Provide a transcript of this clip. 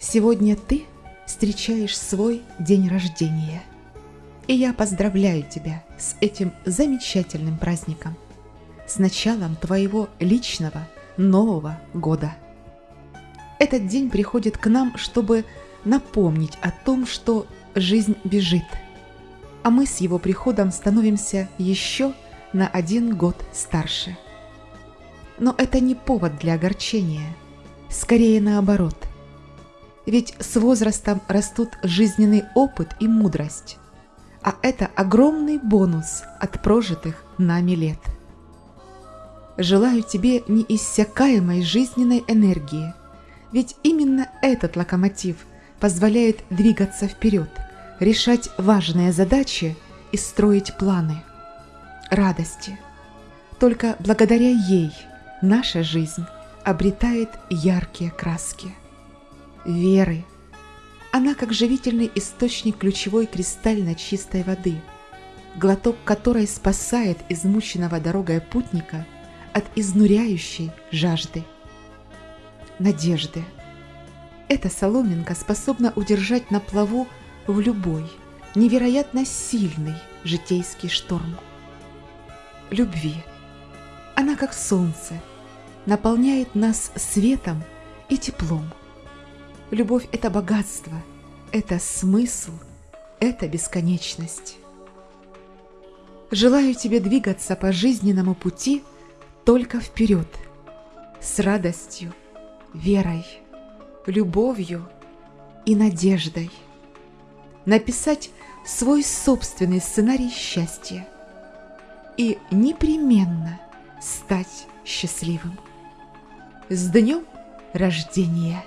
Сегодня ты встречаешь свой день рождения. И я поздравляю тебя с этим замечательным праздником, с началом твоего личного Нового года. Этот день приходит к нам, чтобы напомнить о том, что жизнь бежит, а мы с его приходом становимся еще на один год старше. Но это не повод для огорчения, скорее наоборот. Ведь с возрастом растут жизненный опыт и мудрость, а это огромный бонус от прожитых нами лет. Желаю тебе неиссякаемой жизненной энергии, ведь именно этот локомотив позволяет двигаться вперед, решать важные задачи и строить планы. Радости. Только благодаря ей наша жизнь обретает яркие краски. Веры. Она как живительный источник ключевой кристально чистой воды, глоток которой спасает измученного дорогой путника от изнуряющей жажды. Надежды. Эта соломинка способна удержать на плаву в любой, невероятно сильный житейский шторм. Любви. Она как солнце, наполняет нас светом и теплом. Любовь – это богатство, это смысл, это бесконечность. Желаю тебе двигаться по жизненному пути только вперед, с радостью, верой, любовью и надеждой. Написать свой собственный сценарий счастья и непременно стать счастливым. С днем рождения!